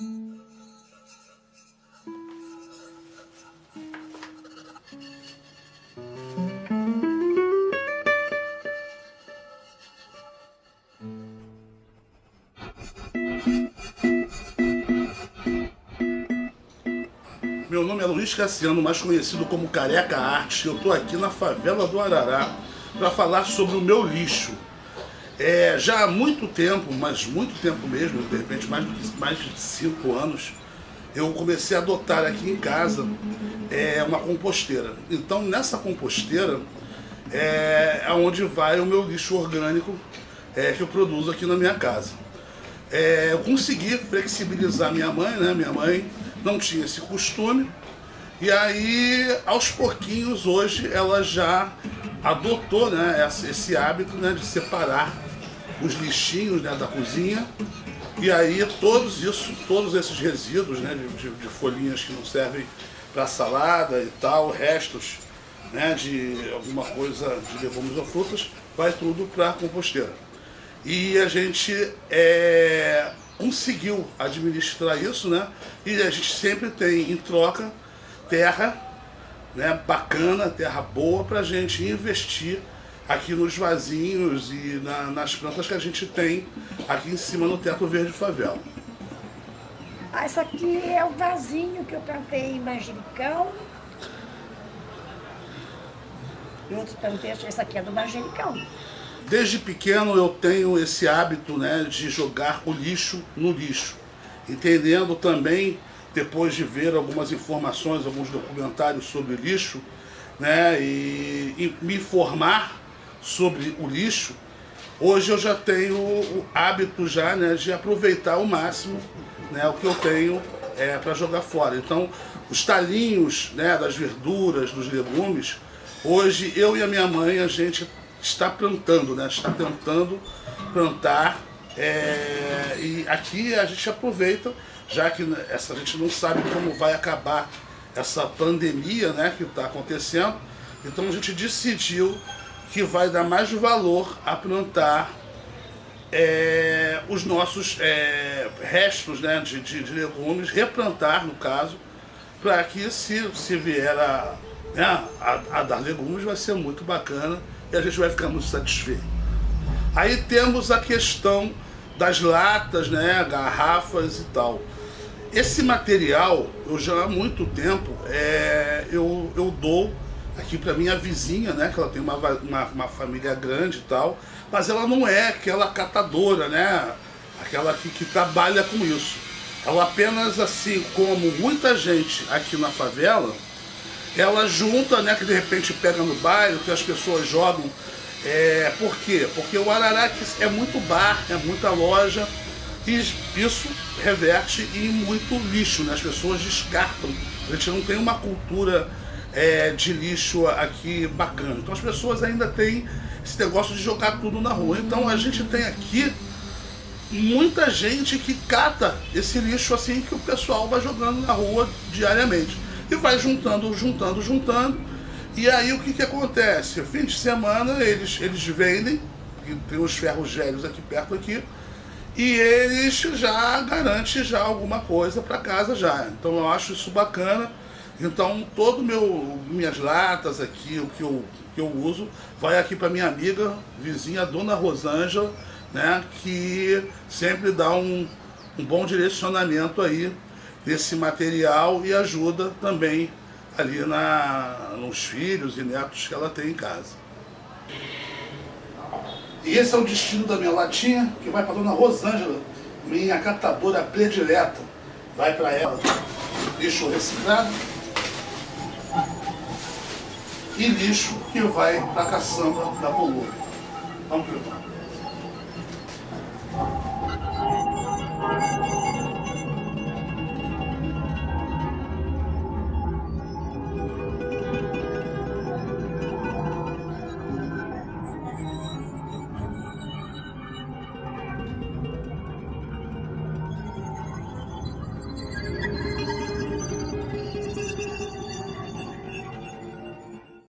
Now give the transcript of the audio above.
Meu nome é Luiz Cassiano, mais conhecido como Careca Arte. Eu estou aqui na favela do Arará para falar sobre o meu lixo. É, já há muito tempo, mas muito tempo mesmo, de repente mais, mais de cinco anos, eu comecei a adotar aqui em casa é, uma composteira. Então nessa composteira é, é onde vai o meu lixo orgânico é, que eu produzo aqui na minha casa. É, eu consegui flexibilizar minha mãe, né? Minha mãe não tinha esse costume. E aí, aos pouquinhos, hoje ela já adotou né, esse hábito né, de separar os lixinhos né, da cozinha. E aí todos isso, todos esses resíduos né, de, de folhinhas que não servem para salada e tal, restos né, de alguma coisa de legumes ou frutas, vai tudo para a composteira. E a gente é, conseguiu administrar isso, né? E a gente sempre tem em troca terra né, bacana, terra boa para a gente investir aqui nos vasinhos e na, nas plantas que a gente tem aqui em cima no teto verde favela. Ah, isso aqui é o vasinho que eu plantei em manjericão. E outros plantei, esse aqui é do manjericão. Desde pequeno eu tenho esse hábito né, de jogar o lixo no lixo, entendendo também, depois de ver algumas informações, alguns documentários sobre lixo, né, e, e me informar sobre o lixo, hoje eu já tenho o hábito já, né, de aproveitar ao máximo né, o que eu tenho é, para jogar fora. Então, os talinhos né, das verduras, dos legumes, hoje eu e a minha mãe, a gente está plantando, né? está tentando plantar. É, e aqui a gente aproveita, já que essa, a gente não sabe como vai acabar essa pandemia né, que está acontecendo, então a gente decidiu que vai dar mais valor a plantar é, os nossos é, restos né, de, de, de, legumes, replantar no caso, para que se, se vier a, né, a, a dar legumes vai ser muito bacana e a gente vai ficar muito satisfeito. Aí temos a questão das latas, né, garrafas e tal. Esse material, eu já há muito tempo, é, eu, eu dou aqui para minha vizinha, né, que ela tem uma, uma, uma, família grande e tal, mas ela não é aquela catadora, né, aquela que, que trabalha com isso. Ela apenas, assim como muita gente aqui na favela, ela junta, né, que de repente pega no bairro, que as pessoas jogam. É, por quê? Porque o Araraque é muito bar, é muita loja, e isso reverte em muito lixo, né? As pessoas descartam. A gente não tem uma cultura é, de lixo aqui bacana. Então as pessoas ainda têm esse negócio de jogar tudo na rua. Então a gente tem aqui muita gente que cata esse lixo assim que o pessoal vai jogando na rua diariamente e vai juntando, juntando, juntando. E aí o que, que acontece? Fim de semana eles, eles vendem, tem os ferros gélios aqui perto aqui, e eles já garantem já alguma coisa para casa já. Então eu acho isso bacana. Então todo meu minhas latas aqui, o que eu, que eu uso, vai aqui para minha amiga, vizinha, Dona Rosângela, né, que sempre dá um, um bom direcionamento aí desse material e ajuda também ali na, nos filhos e netos que ela tem em casa. E esse é o destino da minha latinha, que vai para dona Rosângela, minha catadora predileta. Vai para ela lixo reciclado e lixo que vai para caçamba da Bolura. Vamos ver.